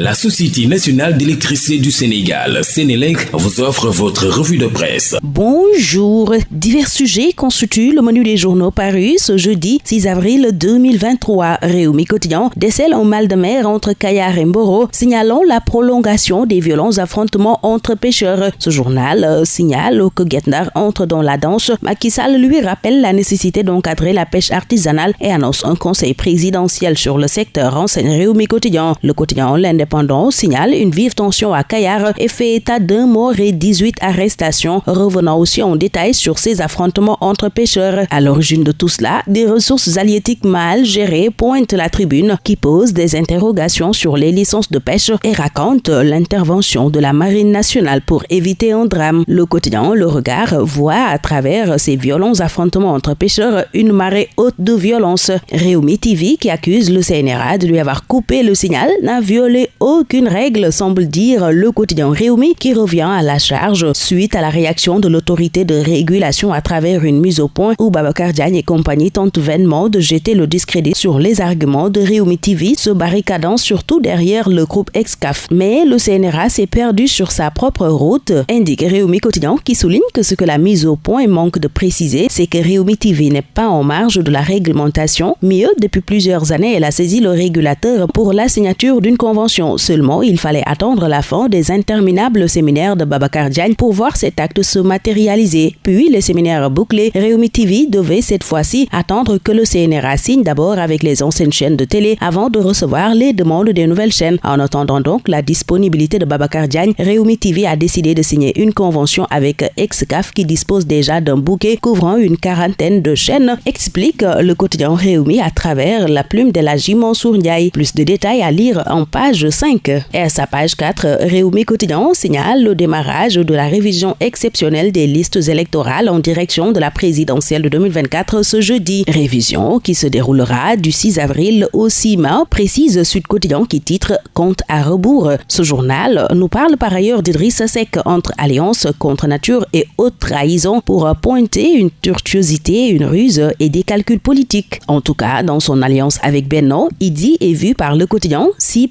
La Société nationale d'électricité du Sénégal, Sénélec, vous offre votre revue de presse. Bonjour. Divers sujets constituent le menu des journaux parus ce jeudi 6 avril 2023. Réumi Quotidien décèle un mal de mer entre Kayar et Mboro, signalant la prolongation des violents affrontements entre pêcheurs. Ce journal euh, signale que Getnar entre dans la danse. Macky Sall lui rappelle la nécessité d'encadrer la pêche artisanale et annonce un conseil présidentiel sur le secteur, enseigne Réumi Quotidien. Le quotidien l'indépendant signale une vive tension à Kayar et fait état d'un mort et 18 arrestations, revenant aussi en détail sur ces affrontements entre pêcheurs. À l'origine de tout cela, des ressources halieutiques mal gérées pointent la tribune qui pose des interrogations sur les licences de pêche et raconte l'intervention de la Marine nationale pour éviter un drame. Le quotidien Le Regard voit à travers ces violents affrontements entre pêcheurs une marée haute de violence. Réumi TV, qui accuse le CNRA de lui avoir coupé le signal, n'a violé aucune règle, semble dire le quotidien Réumi, qui revient à la charge suite à la réaction de l'autorité de régulation à travers une mise au point où Babacar Diagne et compagnie tentent vainement de jeter le discrédit sur les arguments de Réumi TV, se barricadant surtout derrière le groupe Excaf. Mais le CNRA s'est perdu sur sa propre route, indique Réumi Quotidien, qui souligne que ce que la mise au point manque de préciser, c'est que Réumi TV n'est pas en marge de la réglementation. Mieux, depuis plusieurs années, elle a saisi le régulateur pour la signature d'une convention Seulement, il fallait attendre la fin des interminables séminaires de Babacar Diagne pour voir cet acte se matérialiser. Puis, les séminaires bouclés, Réumi TV devait cette fois-ci attendre que le CNRA signe d'abord avec les anciennes chaînes de télé avant de recevoir les demandes des nouvelles chaînes. En attendant donc la disponibilité de Babacar Diagne, Réumi TV a décidé de signer une convention avec Excaf qui dispose déjà d'un bouquet couvrant une quarantaine de chaînes, explique le quotidien Réumi à travers la plume de la Mansour Ndiaye. Plus de détails à lire en page 5. Et à sa page 4, Réumi Quotidien signale le démarrage de la révision exceptionnelle des listes électorales en direction de la présidentielle de 2024 ce jeudi. Révision qui se déroulera du 6 avril au 6 mai, précise Sud Quotidien qui titre Compte à rebours. Ce journal nous parle par ailleurs d'Idriss Sec entre alliance contre nature et haute trahison pour pointer une tortuosité, une ruse et des calculs politiques. En tout cas, dans son alliance avec Benno, dit est vu par le quotidien si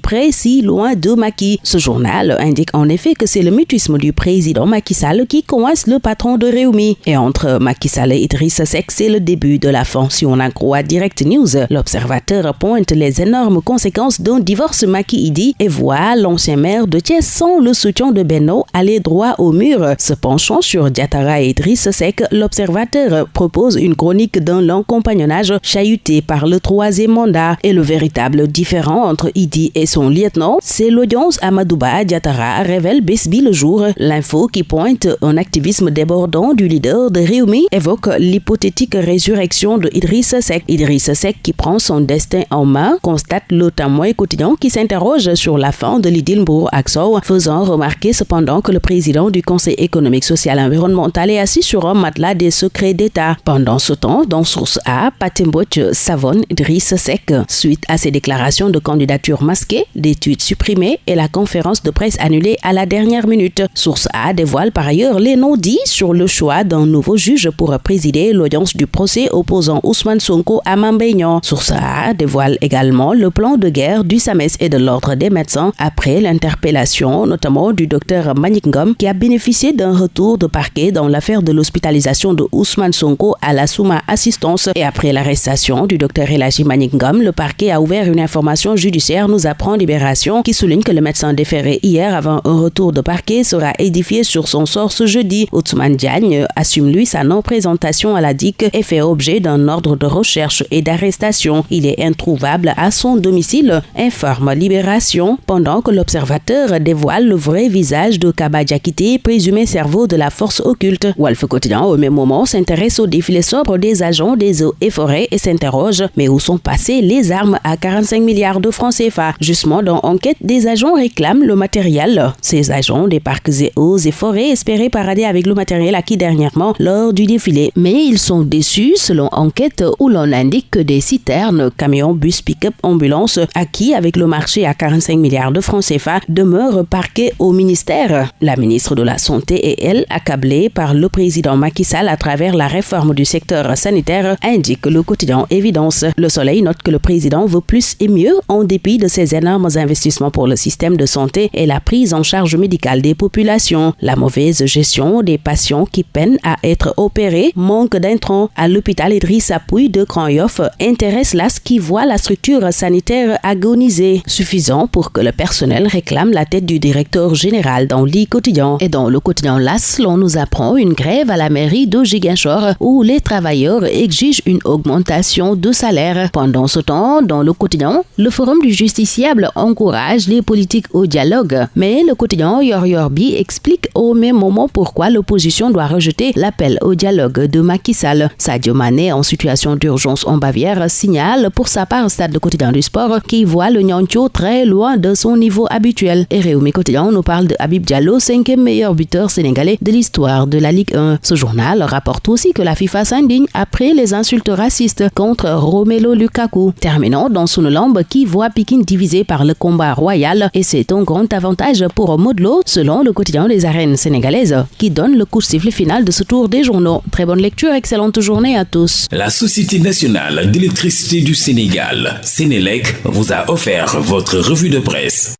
loin de Macky. Ce journal indique en effet que c'est le mutisme du président Macky Sall qui coince le patron de Réumi. Et entre Macky Sall et Idriss Seck, c'est le début de la fin si on croit Direct News. L'observateur pointe les énormes conséquences d'un divorce Macky-Idi et voit l'ancien maire de Thiès sans le soutien de Benno aller droit au mur. Se penchant sur Diatara et Idriss Seck, l'observateur propose une chronique d'un long compagnonnage chahuté par le troisième mandat et le véritable différent entre Idi et son lieutenant c'est l'audience Amadouba Diatara révèle Besbi le jour. L'info qui pointe un activisme débordant du leader de Réumi évoque l'hypothétique résurrection de Idriss Seck. Idriss Seck qui prend son destin en main constate le témoin quotidien qui s'interroge sur la fin de l'Idilbourg Axo, faisant remarquer cependant que le président du Conseil économique, social et environnemental est assis sur un matelas des secrets d'État. Pendant ce temps, dans Source A, Patimboch savonne Idriss Seck. Suite à ses déclarations de candidature masquées, d'études supprimée et la conférence de presse annulée à la dernière minute. Source A dévoile par ailleurs les noms dits sur le choix d'un nouveau juge pour présider l'audience du procès opposant Ousmane Sonko à Mambéignan. Source A dévoile également le plan de guerre du SAMES et de l'Ordre des médecins après l'interpellation notamment du docteur Maningom qui a bénéficié d'un retour de parquet dans l'affaire de l'hospitalisation de Ousmane Sonko à la Souma Assistance et après l'arrestation du docteur Elaji Maningom, le parquet a ouvert une information judiciaire, nous apprend Libération qui souligne que le médecin déféré hier avant un retour de parquet sera édifié sur son sort ce jeudi. Ousmane Diagne assume lui sa non-présentation à la DIC et fait objet d'un ordre de recherche et d'arrestation. Il est introuvable à son domicile, informe Libération, pendant que l'observateur dévoile le vrai visage de Kaba Diakité, présumé cerveau de la force occulte. Wolf Quotidien, au même moment, s'intéresse au défilé sobre des agents des eaux et forêts et s'interroge mais où sont passées les armes à 45 milliards de francs CFA? Justement, dans enquête, des agents réclament le matériel. Ces agents des parcs et eaux et forêts espéraient parader avec le matériel acquis dernièrement lors du défilé. Mais ils sont déçus selon enquête où l'on indique que des citernes, camions, bus, pick-up, ambulances acquis avec le marché à 45 milliards de francs CFA demeurent parqués au ministère. La ministre de la Santé et elle, accablée par le président Macky Sall à travers la réforme du secteur sanitaire, indique le quotidien Évidence. Le Soleil note que le président veut plus et mieux en dépit de ses énormes investissements pour le système de santé et la prise en charge médicale des populations. La mauvaise gestion des patients qui peinent à être opérés, manque d'intrants à l'hôpital Idrissa Pouy de Cranyoff intéresse l'AS qui voit la structure sanitaire agoniser, suffisant pour que le personnel réclame la tête du directeur général dans l'I quotidien. Et dans le quotidien LAS, l'on nous apprend une grève à la mairie de Giguinchor où les travailleurs exigent une augmentation de salaire. Pendant ce temps, dans le quotidien, le Forum du justiciable encourage les politiques au dialogue. Mais le quotidien Yoryorbi explique au même moment pourquoi l'opposition doit rejeter l'appel au dialogue de Macky Sall. Sadio Mané, en situation d'urgence en Bavière, signale pour sa part stade de quotidien du sport qu'il voit le Nyancho très loin de son niveau habituel. Et Réumi Quotidien nous parle de Habib Diallo, cinquième meilleur buteur sénégalais de l'histoire de la Ligue 1. Ce journal rapporte aussi que la FIFA s'indigne après les insultes racistes contre Romelo Lukaku. Terminant dans lampe qui voit Pikin divisé par le combat royal et c'est un grand avantage pour Modlo selon le quotidien des arènes sénégalaises qui donne le coup de sifflet final de ce tour des journaux. Très bonne lecture, excellente journée à tous. La Société nationale d'électricité du Sénégal, Sénélec, vous a offert votre revue de presse.